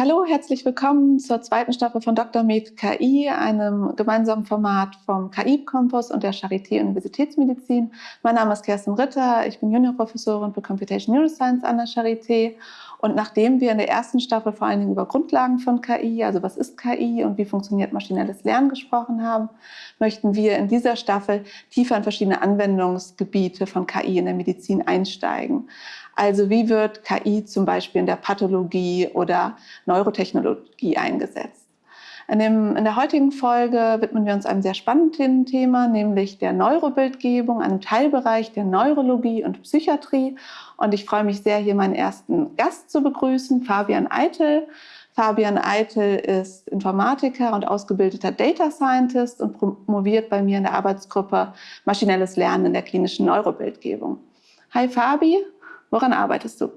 Hallo, herzlich willkommen zur zweiten Staffel von Dr. Med KI, einem gemeinsamen Format vom KI-Campus und der Charité Universitätsmedizin. Mein Name ist Kerstin Ritter, ich bin Juniorprofessorin für Computation Neuroscience an der Charité. Und nachdem wir in der ersten Staffel vor allen Dingen über Grundlagen von KI, also was ist KI und wie funktioniert maschinelles Lernen gesprochen haben, möchten wir in dieser Staffel tiefer in verschiedene Anwendungsgebiete von KI in der Medizin einsteigen. Also wie wird KI zum Beispiel in der Pathologie oder Neurotechnologie eingesetzt? In, dem, in, der heutigen Folge widmen wir uns einem sehr spannenden Thema, nämlich der Neurobildgebung, einem Teilbereich der Neurologie und Psychiatrie. Und ich freue mich sehr, hier meinen ersten Gast zu begrüßen, Fabian Eitel. Fabian Eitel ist Informatiker und ausgebildeter Data Scientist und promoviert bei mir in der Arbeitsgruppe Maschinelles Lernen in der klinischen Neurobildgebung. Hi Fabi, Woran arbeitest du?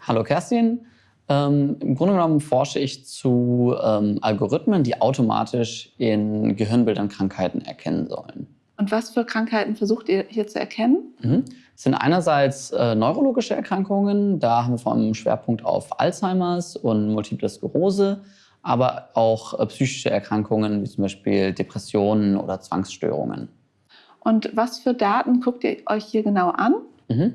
Hallo Kerstin. Ähm, Im Grunde genommen forsche ich zu ähm, Algorithmen, die automatisch in Gehirnbildern Krankheiten erkennen sollen. Und was für Krankheiten versucht ihr hier zu erkennen? Mhm. Es sind einerseits äh, neurologische Erkrankungen, da haben wir vor allem einen Schwerpunkt auf Alzheimers und Multiple Sklerose, aber auch äh, psychische Erkrankungen wie zum Beispiel Depressionen oder Zwangsstörungen. Und was für Daten guckt ihr euch hier genau an? Mhm.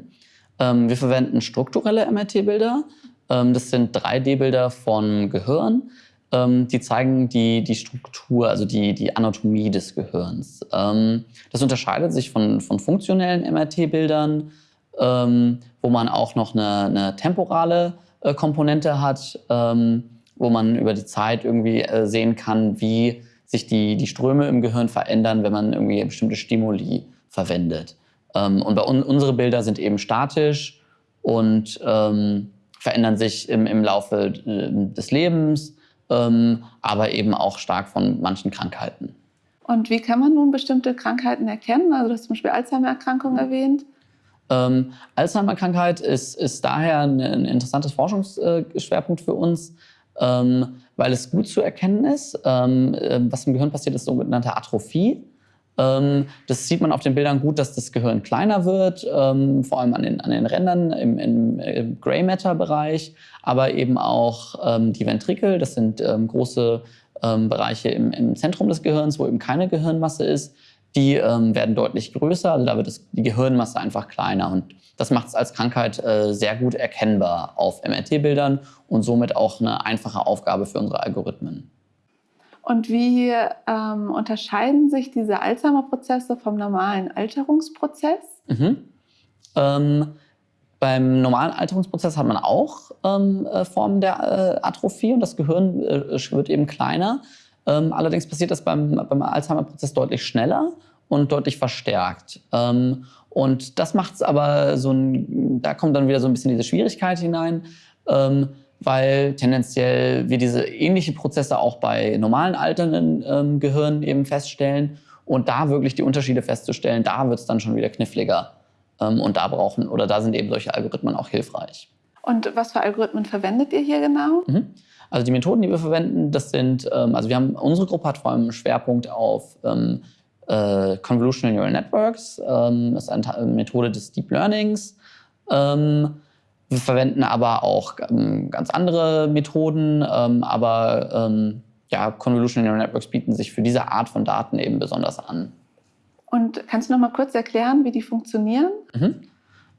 Ähm, wir verwenden strukturelle MRT-Bilder. Ähm, das sind 3D-Bilder von Gehirn. Ähm, die zeigen die, die Struktur, also die, die Anatomie des Gehirns. das unterscheidet sich von, von funktionellen MRT-Bildern, wo man auch noch eine, eine temporale äh, Komponente hat, wo man über die Zeit irgendwie äh, sehen kann, wie sich die, die Ströme im Gehirn verändern, wenn man irgendwie bestimmte Stimuli verwendet. Ähm, und bei un unsere Bilder sind eben statisch und ähm, verändern sich im, im Laufe äh, des Lebens, ähm, aber eben auch stark von manchen Krankheiten. Und wie kann man nun bestimmte Krankheiten erkennen? Also du hast zum Beispiel Alzheimer-Erkrankung mhm. erwähnt. Ähm, Alzheimer-Krankheit ist, ist daher ein, ein interessantes Forschungsschwerpunkt für uns, ähm, weil es gut zu erkennen ist. Ähm, äh, was im Gehirn passiert, ist sogenannte Atrophie. Ähm, das sieht man auf den Bildern gut, dass das Gehirn kleiner wird, ähm, vor allem an den, an den Rändern im, im, im Gray Matter-Bereich, aber eben auch ähm, die Ventrikel, das sind große Bereiche im, im, Zentrum des Gehirns, wo eben keine Gehirnmasse ist, die werden deutlich größer, also da wird das, die Gehirnmasse einfach kleiner und das macht es als Krankheit äh, sehr gut erkennbar auf MRT-Bildern und somit auch eine einfache Aufgabe für unsere Algorithmen. Und wie ähm, unterscheiden sich diese Alzheimer-Prozesse vom normalen Alterungsprozess? Mhm. Ähm, beim normalen Alterungsprozess hat man auch ähm, äh, Formen der äh, Atrophie und das Gehirn äh, wird eben kleiner. Ähm, allerdings passiert das beim, beim Alzheimer-Prozess deutlich schneller und deutlich verstärkt. Ähm, und das macht es aber so ein, da kommt dann wieder so ein bisschen diese Schwierigkeit hinein. Ähm, weil tendenziell wir diese ähnlichen Prozesse auch bei normalen alternden ähm, Gehirnen eben feststellen. Und da wirklich die Unterschiede festzustellen, da wird es dann schon wieder kniffliger. Ähm, und da brauchen oder da sind eben solche Algorithmen auch hilfreich. Und was für Algorithmen verwendet ihr hier genau? Mhm. Also die Methoden, die wir verwenden, das sind, ähm, also wir haben, unsere Gruppe hat vor allem einen Schwerpunkt auf ähm, äh, Convolutional Neural Networks. Ähm, das ist eine Methode des Deep Learnings. Ähm, wir verwenden aber auch ähm, ganz andere Methoden, ähm, aber ähm, ja, Convolutional Neural Networks bieten sich für diese Art von Daten eben besonders an. Und kannst du noch mal kurz erklären, wie die funktionieren? Mhm.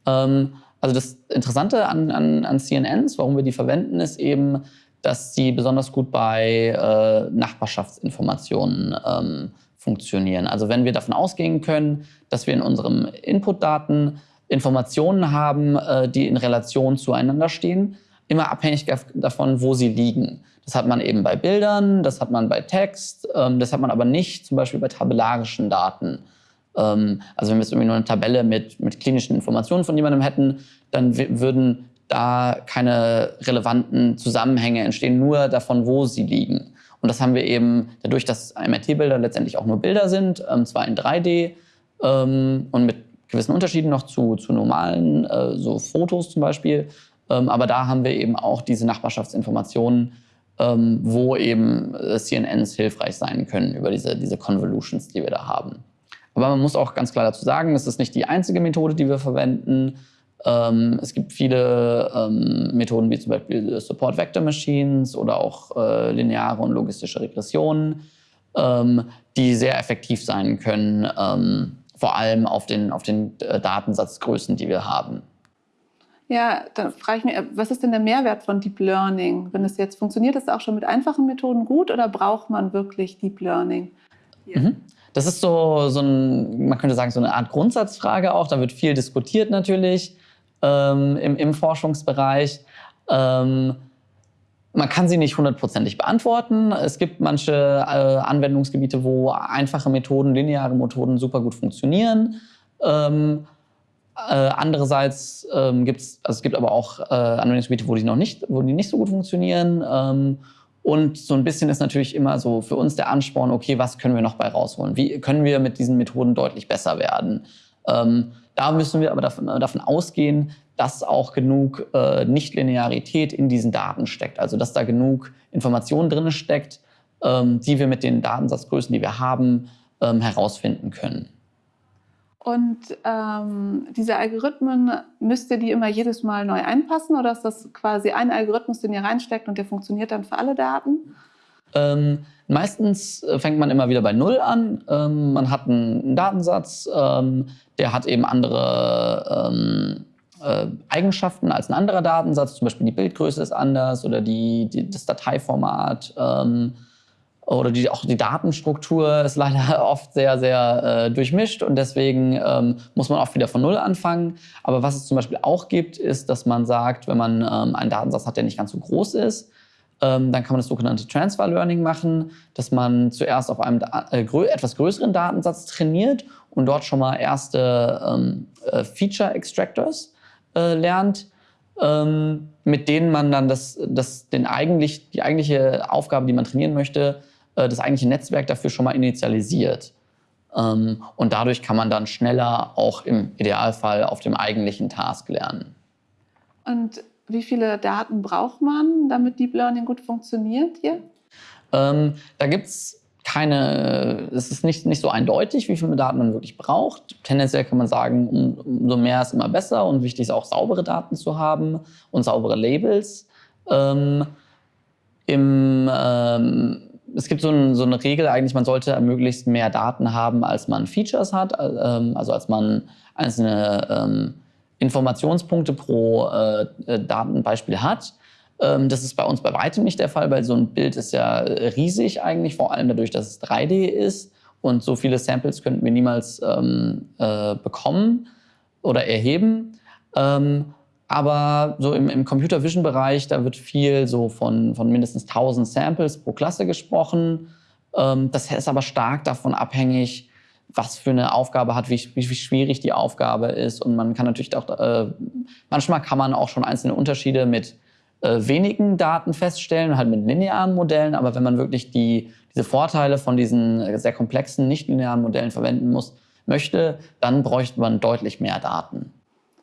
Ähm, also das Interessante an, an, an, CNNs, warum wir die verwenden, ist eben, dass sie besonders gut bei äh, Nachbarschaftsinformationen ähm, funktionieren. Also wenn wir davon ausgehen können, dass wir in unseren Inputdaten Informationen haben, äh, die in Relation zueinander stehen, immer abhängig davon, wo sie liegen. Das hat man eben bei Bildern, das hat man bei Text, ähm, das hat man aber nicht zum Beispiel bei tabellarischen Daten. Ähm, also wenn wir jetzt irgendwie nur eine Tabelle mit, mit klinischen Informationen von jemandem hätten, dann würden da keine relevanten Zusammenhänge entstehen, nur davon, wo sie liegen. Und das haben wir eben dadurch, dass MRT-Bilder letztendlich auch nur Bilder sind, ähm, zwar in 3D und mit gewissen Unterschieden noch zu, zu normalen, äh, so Fotos zum Beispiel. Ähm, aber da haben wir eben auch diese Nachbarschaftsinformationen, ähm, wo eben äh, CNNs hilfreich sein können über diese, diese Convolutions, die wir da haben. Aber man muss auch ganz klar dazu sagen, es ist nicht die einzige Methode, die wir verwenden. Ähm, es gibt viele ähm, Methoden wie zum Beispiel Support Vector Machines oder auch äh, lineare und logistische Regressionen, ähm, die sehr effektiv sein können, ähm, vor allem auf den, auf den äh, Datensatzgrößen, die wir haben. Ja, dann frage ich mich, was ist denn der Mehrwert von Deep Learning? Wenn es jetzt funktioniert, ist es auch schon mit einfachen Methoden gut oder braucht man wirklich Deep Learning? Mhm. Das ist so, so ein, man könnte sagen, so eine Art Grundsatzfrage auch. Da wird viel diskutiert natürlich ähm, im, im, Forschungsbereich. Ähm, man kann sie nicht hundertprozentig beantworten. Es gibt manche äh, Anwendungsgebiete, wo einfache Methoden, lineare Methoden super gut funktionieren. Ähm, äh, andererseits ähm, gibt's, also es gibt aber auch äh, Anwendungsgebiete, wo die noch nicht, wo die nicht so gut funktionieren. Ähm, und so ein bisschen ist natürlich immer so für uns der Ansporn, okay, was können wir noch bei rausholen? Wie können wir mit diesen Methoden deutlich besser werden? Ähm, da müssen wir aber davon, davon ausgehen, dass auch genug äh, Nichtlinearität in diesen Daten steckt. Also dass da genug Informationen drin steckt, ähm, die wir mit den Datensatzgrößen, die wir haben, ähm, herausfinden können. Und ähm, diese Algorithmen, müsst ihr die immer jedes Mal neu einpassen oder ist das quasi ein Algorithmus, den ihr reinsteckt und der funktioniert dann für alle Daten? Meistens äh, fängt man immer wieder bei Null an. Ähm, man hat einen Datensatz, ähm, der hat eben andere ähm, äh, Eigenschaften als ein anderer Datensatz. Zum Beispiel die Bildgröße ist anders oder die, die das Dateiformat ähm, oder die, auch die Datenstruktur ist leider oft sehr, sehr äh, durchmischt und deswegen ähm, muss man auch wieder von Null anfangen. Aber was es zum Beispiel auch gibt, ist, dass man sagt, wenn man ähm, einen Datensatz hat, der nicht ganz so groß ist, dann kann man das sogenannte Transfer Learning machen, dass man zuerst auf einem äh, etwas größeren Datensatz trainiert und dort schon mal erste ähm, äh, Feature Extractors äh, lernt, ähm, mit denen man dann das, das, den eigentlich, die eigentliche Aufgabe, die man trainieren möchte, das eigentliche Netzwerk dafür schon mal initialisiert. Ähm, und dadurch kann man dann schneller auch im Idealfall auf dem eigentlichen Task lernen. Und wie viele Daten braucht man, damit Deep Learning gut funktioniert hier? Ähm, da gibt es keine, es ist nicht, nicht so eindeutig, wie viele Daten man wirklich braucht. Tendenziell kann man sagen, umso mehr ist immer besser und wichtig ist auch saubere Daten zu haben und saubere Labels. Ähm, im, ähm, es gibt so, ein, so, eine Regel eigentlich, man sollte möglichst mehr Daten haben, als man Features hat, ähm, also als man einzelne ähm, Informationspunkte pro äh, äh, Datenbeispiel hat. Ähm, das ist bei uns bei weitem nicht der Fall, weil so ein Bild ist ja riesig eigentlich, vor allem dadurch, dass es 3D ist und so viele Samples könnten wir niemals ähm, äh, bekommen oder erheben. Ähm, aber so im, im Computer Vision Bereich, da wird viel so von, von mindestens 1000 Samples pro Klasse gesprochen. Ähm, das ist aber stark davon abhängig, was für eine Aufgabe hat, wie, wie, wie schwierig die Aufgabe ist. Und man kann natürlich auch, äh, manchmal kann man auch schon einzelne Unterschiede mit äh, wenigen Daten feststellen, halt mit linearen Modellen. Aber wenn man wirklich die, diese Vorteile von diesen sehr komplexen, nicht linearen Modellen verwenden muss, möchte, dann bräuchte man deutlich mehr Daten.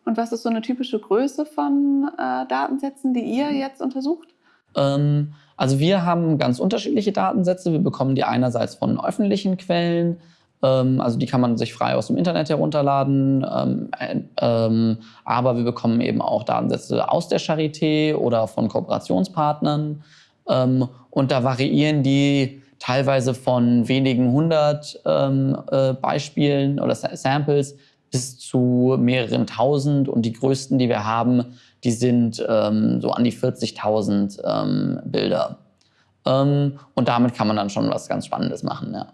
Und was ist so eine typische Größe von äh, Datensätzen, die ihr jetzt untersucht? Ähm, also wir haben ganz unterschiedliche Datensätze. Wir bekommen die einerseits von öffentlichen Quellen, also die kann man sich frei aus dem Internet herunterladen, ähm, äh, ähm, aber wir bekommen eben auch Datensätze aus der Charité oder von Kooperationspartnern. Ähm, und da variieren die teilweise von wenigen hundert ähm, äh, Beispielen oder Samples bis zu mehreren tausend und die größten, die wir haben, die sind ähm, so an die 40.000 ähm, Bilder. Ähm, und damit kann man dann schon was ganz Spannendes machen, ja.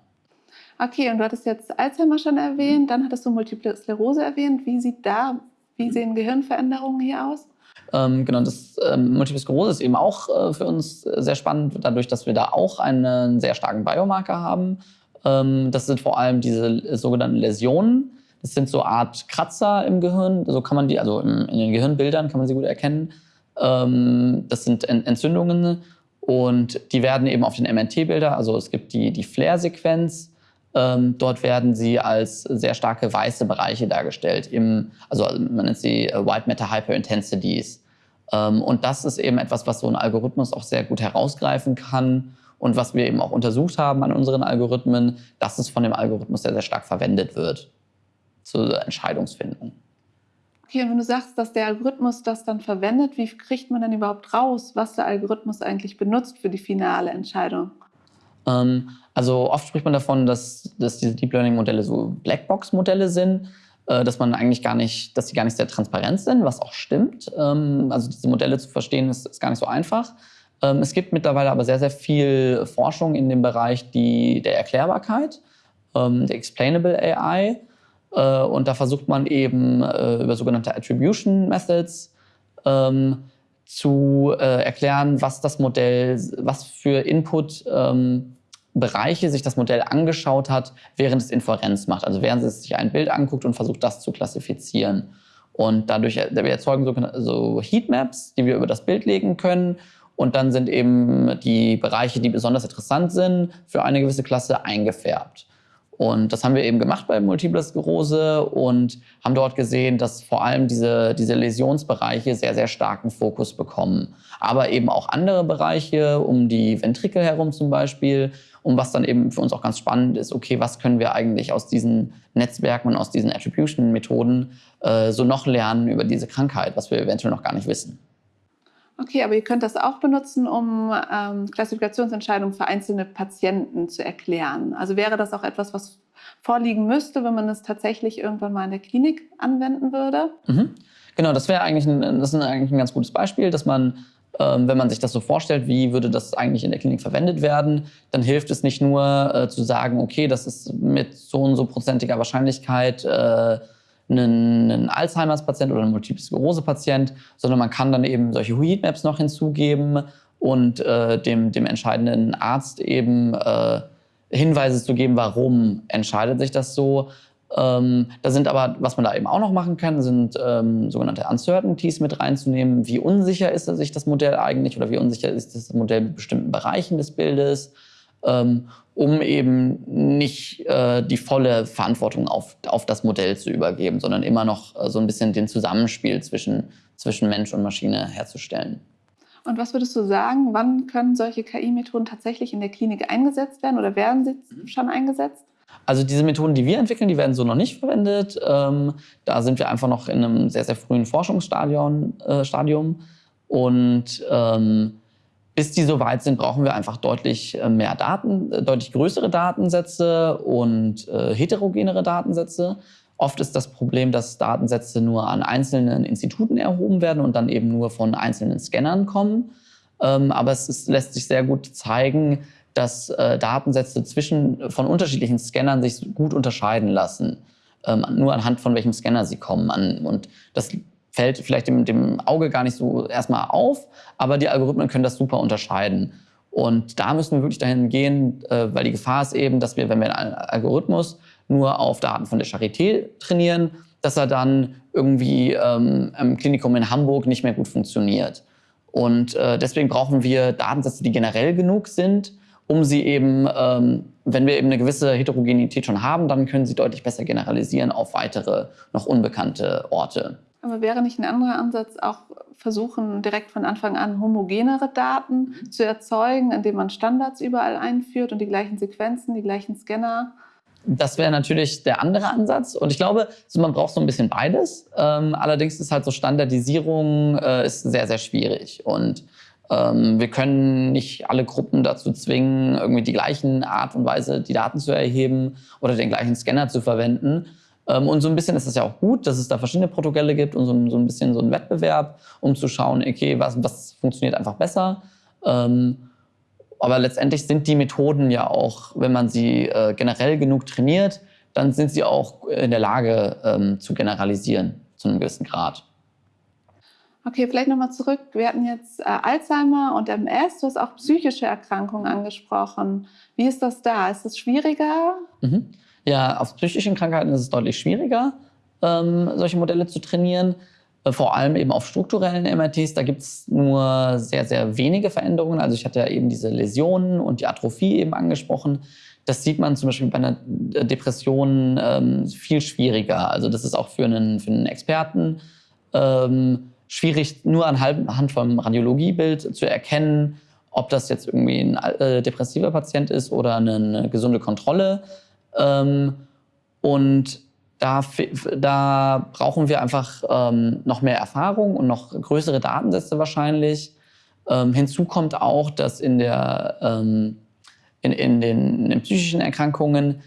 Okay, und du hattest jetzt Alzheimer schon erwähnt, dann hattest du Multiple Sklerose erwähnt. Wie sieht da, wie sehen Gehirnveränderungen hier aus? Ähm, genau, das ähm, Multiple Sklerose ist eben auch äh, für uns sehr spannend, dadurch, dass wir da auch einen sehr starken Biomarker haben. Ähm, das sind vor allem diese sogenannten Läsionen. Das sind so Art Kratzer im Gehirn. So kann man die, also in den Gehirnbildern kann man sie gut erkennen. Ähm, das sind Entzündungen und die werden eben auf den MRT-Bilder, also es gibt die, die Flair-Sequenz, ähm, dort werden sie als sehr starke weiße Bereiche dargestellt. Im, also man nennt sie äh, White Matter Hyperintensities. Ähm, und das ist eben etwas, was so ein Algorithmus auch sehr gut herausgreifen kann und was wir eben auch untersucht haben an unseren Algorithmen, dass es von dem Algorithmus sehr, sehr stark verwendet wird zur Entscheidungsfindung. Okay, und wenn du sagst, dass der Algorithmus das dann verwendet, wie kriegt man dann überhaupt raus, was der Algorithmus eigentlich benutzt für die finale Entscheidung? Ähm, also oft spricht man davon, dass, dass diese Deep Learning Modelle so Blackbox-Modelle sind, äh, dass man eigentlich gar nicht, dass sie gar nicht sehr transparent sind, was auch stimmt. Ähm, also diese Modelle zu verstehen ist, ist gar nicht so einfach. Ähm, es gibt mittlerweile aber sehr, sehr viel Forschung in dem Bereich die, der Erklärbarkeit, ähm, der Explainable AI. Äh, und da versucht man eben äh, über sogenannte Attribution Methods ähm, zu äh, erklären, was das Modell, was für Input ähm, sich das Modell angeschaut hat, während es Inferenz macht. Also während es sich ein Bild anguckt und versucht, das zu klassifizieren. Und dadurch wir erzeugen so, so Heatmaps, die wir über das Bild legen können. Und dann sind eben die Bereiche, die besonders interessant sind, für eine gewisse Klasse eingefärbt. Und das haben wir eben gemacht bei Multiple Sklerose und haben dort gesehen, dass vor allem diese, diese Läsionsbereiche sehr, sehr starken Fokus bekommen. Aber eben auch andere Bereiche, um die Ventrikel herum zum Beispiel. Und was dann eben für uns auch ganz spannend ist, okay, was können wir eigentlich aus diesen Netzwerken und aus diesen Attribution-Methoden äh, so noch lernen über diese Krankheit, was wir eventuell noch gar nicht wissen. Okay, aber ihr könnt das auch benutzen, um ähm, Klassifikationsentscheidungen für einzelne Patienten zu erklären. Also wäre das auch etwas, was vorliegen müsste, wenn man es tatsächlich irgendwann mal in der Klinik anwenden würde? Mhm. Genau, das wäre eigentlich ein, eigentlich ein ganz gutes Beispiel, dass man, ähm, wenn man sich das so vorstellt, wie würde das eigentlich in der Klinik verwendet werden, dann hilft es nicht nur äh, zu sagen, okay, das ist mit so und so prozentiger Wahrscheinlichkeit äh, einen, einen Alzheimer's-Patient oder einen Multiple Sklerose-Patient, sondern man kann dann eben solche Heatmaps noch hinzugeben und äh, dem, dem entscheidenden Arzt eben äh, Hinweise zu geben, warum entscheidet sich das so. Ähm, da sind aber, was man da eben auch noch machen kann, sind ähm, sogenannte Uncertainties mit reinzunehmen. Wie unsicher ist sich das Modell eigentlich oder wie unsicher ist das Modell mit bestimmten Bereichen des Bildes? Ähm, um eben nicht äh, die volle Verantwortung auf, auf das Modell zu übergeben, sondern immer noch äh, so ein bisschen den Zusammenspiel zwischen, zwischen Mensch und Maschine herzustellen. Und was würdest du sagen, wann können solche KI-Methoden tatsächlich in der Klinik eingesetzt werden oder werden sie mhm. schon eingesetzt? Also diese Methoden, die wir entwickeln, die werden so noch nicht verwendet. Ähm, da sind wir einfach noch in einem sehr, sehr frühen Forschungsstadium. Äh, Stadium. Und ähm, bis die so weit sind, brauchen wir einfach deutlich äh, mehr Daten, äh, deutlich größere Datensätze und äh, heterogenere Datensätze. Oft ist das Problem, dass Datensätze nur an einzelnen Instituten erhoben werden und dann eben nur von einzelnen Scannern kommen. Ähm, aber es ist, lässt sich sehr gut zeigen, dass äh, Datensätze zwischen, von unterschiedlichen Scannern sich gut unterscheiden lassen. Ähm, nur anhand von welchem Scanner sie kommen. An, und das fällt vielleicht dem, dem Auge gar nicht so erstmal auf, aber die Algorithmen können das super unterscheiden. Und da müssen wir wirklich dahin gehen, äh, weil die Gefahr ist eben, dass wir, wenn wir einen Algorithmus nur auf Daten von der Charité trainieren, dass er dann irgendwie ähm, im Klinikum in Hamburg nicht mehr gut funktioniert. Und äh, deswegen brauchen wir Datensätze, die generell genug sind, um sie eben, ähm, wenn wir eben eine gewisse Heterogenität schon haben, dann können sie deutlich besser generalisieren auf weitere, noch unbekannte Orte. Aber wäre nicht ein anderer Ansatz auch versuchen, direkt von Anfang an homogenere Daten mhm. zu erzeugen, indem man Standards überall einführt und die gleichen Sequenzen, die gleichen Scanner? Das wäre natürlich der andere Ansatz. Und ich glaube, man braucht so ein bisschen beides. Ähm, allerdings ist halt so Standardisierung äh, ist sehr, sehr schwierig. Und ähm, wir können nicht alle Gruppen dazu zwingen, irgendwie die gleichen Art und Weise die Daten zu erheben oder den gleichen Scanner zu verwenden. Ähm, und so ein bisschen ist es ja auch gut, dass es da verschiedene Protokolle gibt und so, so ein bisschen so ein Wettbewerb, um zu schauen, okay, was, was funktioniert einfach besser. Ähm, aber letztendlich sind die Methoden ja auch, wenn man sie äh, generell genug trainiert, dann sind sie auch in der Lage ähm, zu generalisieren zu einem gewissen Grad. Okay, vielleicht nochmal zurück. Wir hatten jetzt äh, Alzheimer und MS. Du hast auch psychische Erkrankungen angesprochen. Wie ist das da? Ist das schwieriger? Mhm. Ja, auf psychischen Krankheiten ist es deutlich schwieriger, ähm, solche Modelle zu trainieren. Äh, vor allem eben auf strukturellen MRTs, da gibt es nur sehr, sehr wenige Veränderungen. Also ich hatte ja eben diese Läsionen und die Atrophie eben angesprochen. Das sieht man zum Beispiel bei einer Depression ähm, viel schwieriger. Also das ist auch für einen, für einen Experten ähm, schwierig, nur anhand vom Radiologiebild zu erkennen, ob das jetzt irgendwie ein äh, depressiver Patient ist oder eine gesunde Kontrolle. Ähm, und da, da brauchen wir einfach ähm, noch mehr Erfahrung und noch größere Datensätze wahrscheinlich. Ähm, hinzu kommt auch, dass in, der, ähm, in, in, den, in, den, psychischen Erkrankungen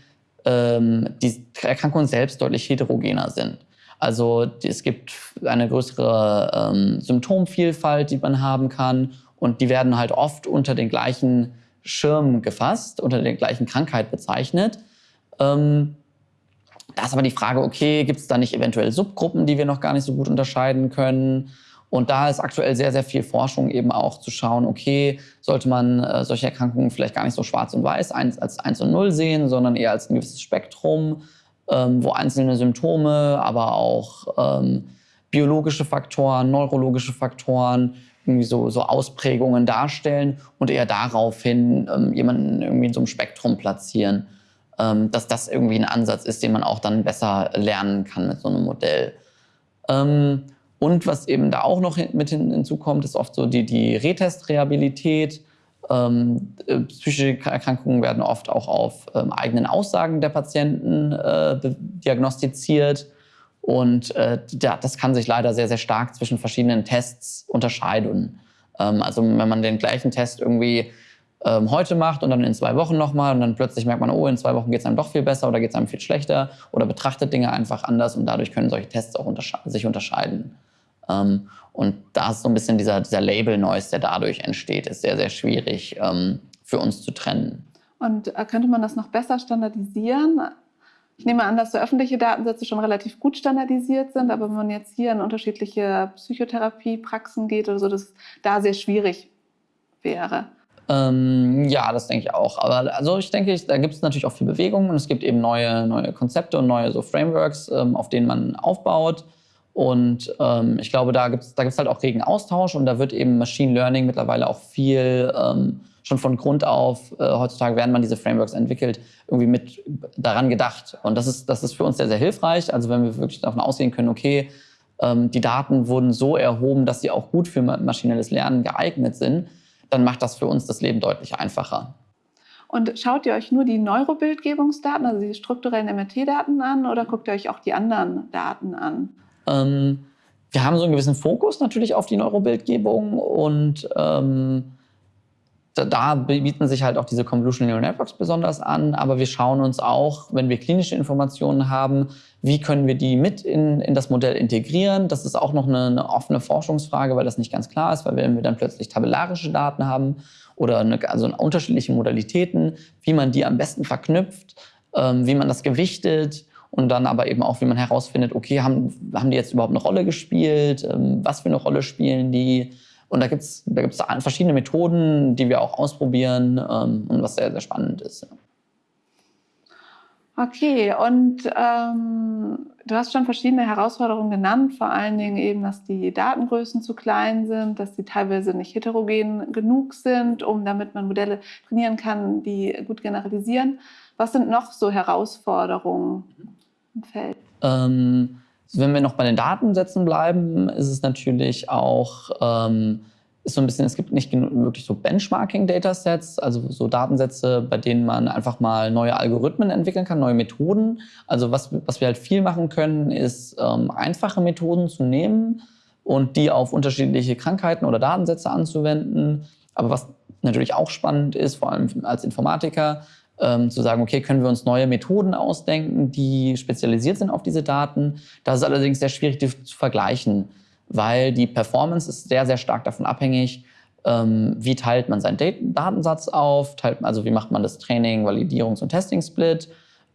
ähm, die Erkrankungen selbst deutlich heterogener sind. Also es gibt eine größere ähm, Symptomvielfalt, die man haben kann und die werden halt oft unter den gleichen Schirm gefasst, unter der gleichen Krankheit bezeichnet. Ähm, da ist aber die Frage, okay, gibt es da nicht eventuell Subgruppen, die wir noch gar nicht so gut unterscheiden können? Und da ist aktuell sehr, sehr viel Forschung eben auch zu schauen, okay, sollte man äh, solche Erkrankungen vielleicht gar nicht so schwarz und weiß eins, als 1 und 0 sehen, sondern eher als ein gewisses Spektrum, ähm, wo einzelne Symptome, aber auch ähm, biologische Faktoren, neurologische Faktoren irgendwie so, so Ausprägungen darstellen und eher daraufhin ähm, jemanden irgendwie in so einem Spektrum platzieren, dass das irgendwie ein Ansatz ist, den man auch dann besser lernen kann mit so einem Modell. Ähm, und was eben da auch noch mit hinzukommt, ist oft so die, die Retest-Reabilität. Ähm, äh, psychische Erkrankungen werden oft auch auf ähm, eigenen Aussagen der Patienten äh, diagnostiziert. Und äh, das kann sich leider sehr, sehr stark zwischen verschiedenen Tests unterscheiden. Ähm, also wenn man den gleichen Test irgendwie ähm, heute macht und dann in zwei Wochen nochmal und dann plötzlich merkt man, oh, in zwei Wochen geht es einem doch viel besser oder geht es einem viel schlechter oder betrachtet Dinge einfach anders und dadurch können solche Tests auch untersche sich unterscheiden. Ähm, und da ist so ein bisschen dieser, dieser Label-Noise, der dadurch entsteht, ist sehr, sehr schwierig ähm, für uns zu trennen. Und äh, könnte man das noch besser standardisieren? Ich nehme an, dass so öffentliche Datensätze schon relativ gut standardisiert sind, aber wenn man jetzt hier in unterschiedliche Psychotherapiepraxen geht oder so, dass da sehr schwierig wäre. Ähm, ja, das denke ich auch. Aber also ich denke, da gibt es natürlich auch viel Bewegung und es gibt eben neue, neue Konzepte und neue so Frameworks, ähm, auf denen man aufbaut. Und ähm, ich glaube, da gibt es da gibt's halt auch regen Austausch und da wird eben Machine Learning mittlerweile auch viel ähm, schon von Grund auf, äh, heutzutage werden man diese Frameworks entwickelt, irgendwie mit daran gedacht. Und das ist, das ist für uns sehr, sehr hilfreich. Also wenn wir wirklich davon ausgehen können, okay, ähm, die Daten wurden so erhoben, dass sie auch gut für maschinelles Lernen geeignet sind, dann macht das für uns das Leben deutlich einfacher. Und schaut ihr euch nur die Neurobildgebungsdaten, also die strukturellen MRT-Daten an, oder guckt ihr euch auch die anderen Daten an? Ähm, wir haben so einen gewissen Fokus natürlich auf die Neurobildgebung und ähm, da bieten sich halt auch diese Convolutional Neural Networks besonders an, aber wir schauen uns auch, wenn wir klinische Informationen haben, wie können wir die mit in, in das Modell integrieren. Das ist auch noch eine, eine, offene Forschungsfrage, weil das nicht ganz klar ist, weil wenn wir dann plötzlich tabellarische Daten haben oder eine, also unterschiedliche Modalitäten, wie man die am besten verknüpft, ähm, wie man das gewichtet und dann aber eben auch, wie man herausfindet, okay, haben, haben die jetzt überhaupt eine Rolle gespielt, ähm, was für eine Rolle spielen die, und da gibt es da gibt's verschiedene Methoden, die wir auch ausprobieren ähm, und was sehr, sehr spannend ist. Ja. Okay, und ähm, du hast schon verschiedene Herausforderungen genannt, vor allen Dingen eben, dass die Datengrößen zu klein sind, dass sie teilweise nicht heterogen genug sind, um damit man Modelle trainieren kann, die gut generalisieren. Was sind noch so Herausforderungen im Feld? Ähm, wenn wir noch bei den Datensätzen bleiben, ist es natürlich auch ähm, ist so ein bisschen, es gibt nicht wirklich so Benchmarking-Datasets, also so Datensätze, bei denen man einfach mal neue Algorithmen entwickeln kann, neue Methoden. Also was, was wir halt viel machen können, ist ähm, einfache Methoden zu nehmen und die auf unterschiedliche Krankheiten oder Datensätze anzuwenden. Aber was natürlich auch spannend ist, vor allem als Informatiker, ähm, zu sagen, okay, können wir uns neue Methoden ausdenken, die spezialisiert sind auf diese Daten. Das ist allerdings sehr schwierig die zu vergleichen, weil die Performance ist sehr, sehr stark davon abhängig, ähm, wie teilt man seinen Datensatz auf, teilt, also wie macht man das Training, Validierungs- und Testing-Split,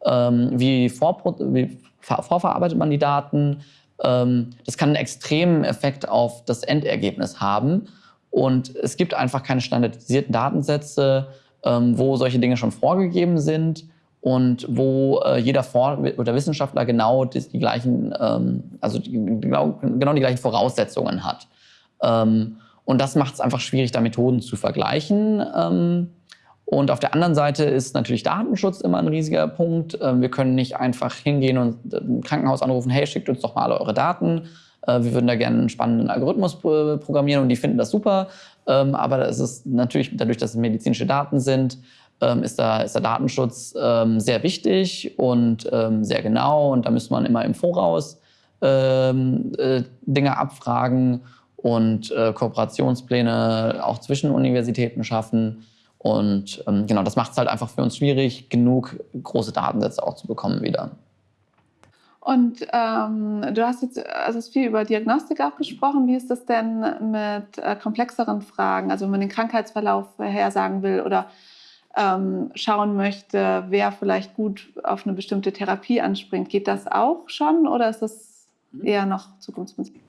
ähm, wie, vor, wie vorverarbeitet man die Daten. Ähm, das kann einen extremen Effekt auf das Endergebnis haben. Und es gibt einfach keine standardisierten Datensätze, wo solche Dinge schon vorgegeben sind und wo äh, jeder Vor oder Wissenschaftler genau die, die gleichen, ähm, also die, genau, genau, die gleichen Voraussetzungen hat. Ähm, und das macht es einfach schwierig, da Methoden zu vergleichen. Ähm, und auf der anderen Seite ist natürlich Datenschutz immer ein riesiger Punkt. Ähm, wir können nicht einfach hingehen und ein Krankenhaus anrufen, hey, schickt uns doch mal alle eure Daten. Äh, wir würden da gerne einen spannenden Algorithmus programmieren und die finden das super. Ähm, aber es ist natürlich dadurch, dass es medizinische Daten sind, ähm, ist, da, ist der Datenschutz ähm, sehr wichtig und sehr genau. Und da müsste man immer im Voraus äh, Dinge abfragen und äh, Kooperationspläne auch zwischen Universitäten schaffen. Und genau, das macht es halt einfach für uns schwierig, genug große Datensätze auch zu bekommen wieder. Und ähm, du hast jetzt also viel über Diagnostik auch gesprochen. Wie ist das denn mit äh, komplexeren Fragen? Also wenn man den Krankheitsverlauf vorhersagen will oder ähm, schauen möchte, wer vielleicht gut auf eine bestimmte Therapie anspringt, geht das auch schon oder ist das mhm. eher noch Zukunftsmusik?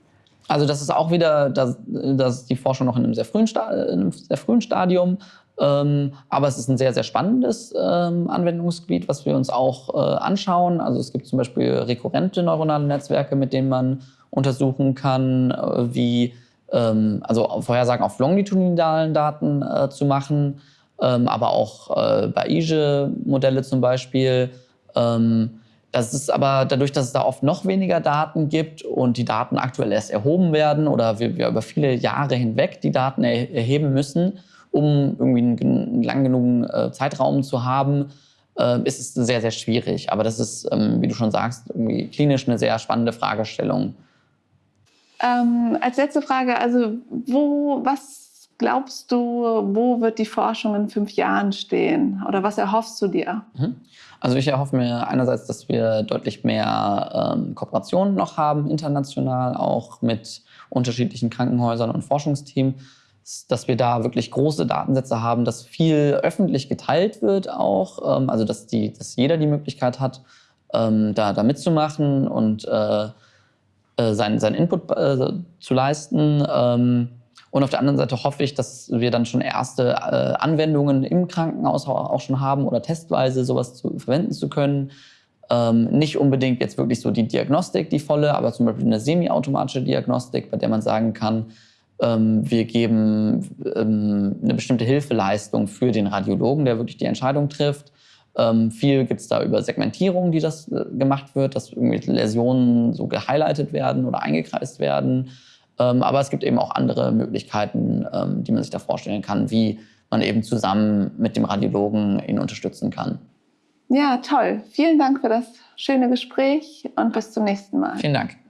Also das ist auch wieder, das, das ist die Forschung noch in einem sehr frühen, Sta in einem sehr frühen Stadium. Ähm, aber es ist ein sehr, sehr spannendes ähm, Anwendungsgebiet, was wir uns auch äh, anschauen. Also es gibt zum Beispiel rekurrente neuronale Netzwerke, mit denen man untersuchen kann, äh, wie ähm, also Vorhersagen auf longitudinalen Daten äh, zu machen, ähm, aber auch äh, Bayesian-Modelle zum Beispiel. Ähm, das ist aber dadurch, dass es da oft noch weniger Daten gibt und die Daten aktuell erst erhoben werden oder wir, wir über viele Jahre hinweg die Daten er erheben müssen, um irgendwie einen, lang genug äh, Zeitraum zu haben, äh, ist es sehr, sehr schwierig. Aber das ist, ähm, wie du schon sagst, irgendwie klinisch eine sehr spannende Fragestellung. Ähm, als letzte Frage, also wo, was glaubst du, wo wird die Forschung in fünf Jahren stehen? Oder was erhoffst du dir? Mhm. Also ich erhoffe mir einerseits, dass wir deutlich mehr ähm, Kooperationen noch haben, international, auch mit unterschiedlichen Krankenhäusern und Forschungsteams dass wir da wirklich große Datensätze haben, dass viel öffentlich geteilt wird auch, ähm, also dass, die, dass jeder die Möglichkeit hat, ähm, da, da mitzumachen und äh, äh, seinen, seinen Input äh, zu leisten. Ähm, und auf der anderen Seite hoffe ich, dass wir dann schon erste äh, Anwendungen im Krankenhaus auch schon haben oder testweise sowas zu, verwenden zu können. Ähm, nicht unbedingt jetzt wirklich so die Diagnostik, die volle, aber zum Beispiel eine semi-automatische Diagnostik, bei der man sagen kann, wir geben ähm, eine bestimmte Hilfeleistung für den Radiologen, der wirklich die Entscheidung trifft. Ähm, viel gibt es da über Segmentierung, die das äh, gemacht wird, dass irgendwie Läsionen so gehighlightet werden oder eingekreist werden. aber es gibt eben auch andere Möglichkeiten, die man sich da vorstellen kann, wie man eben zusammen mit dem Radiologen ihn unterstützen kann. Ja, toll. Vielen Dank für das schöne Gespräch und bis zum nächsten Mal. Vielen Dank.